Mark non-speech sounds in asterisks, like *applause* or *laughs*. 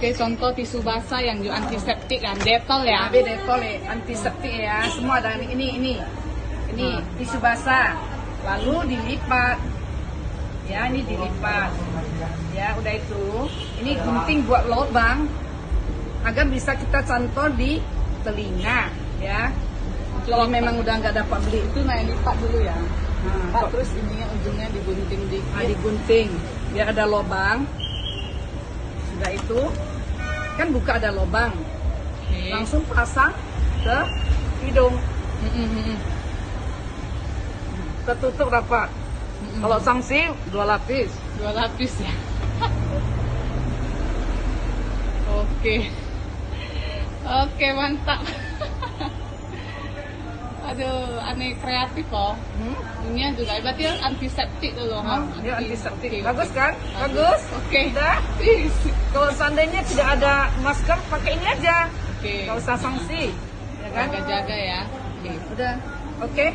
Oke, contoh tisu basah yang juga antiseptik kan, detol ya. Habis detol ya, antiseptik ya, semua ada ini ini. Ini tisu basah. Lalu dilipat. Ya, ini dilipat. Ya, udah itu. Ini gunting buat lubang agar bisa kita cantol di telinga, ya. Kalau memang udah nggak dapat beli Itu nah lipat dulu ya. Nah, terus ininya ujungnya digunting dikit. Nah, digunting biar ada lubang. Sudah itu kan buka ada lubang, Oke. langsung pasang ke hidung, Mm, ketutup rapat. Kalau sanksi dua lapis. dua lapis ya. *laughs* Oke. Oke, mantap. Aduh, aneh kreatif loh. Hmm? Ini juga berarti antiseptik dulu, Nah, ha? dia Anti- antiseptik. Bagus kan? Bagus. Oke. Udah. Please. Kalau seandainya tidak ada masker, pakai ini aja. Oke. Gak usah sanksi. Ya kan? Jaga-jaga ya. Oke. Udah. Oke.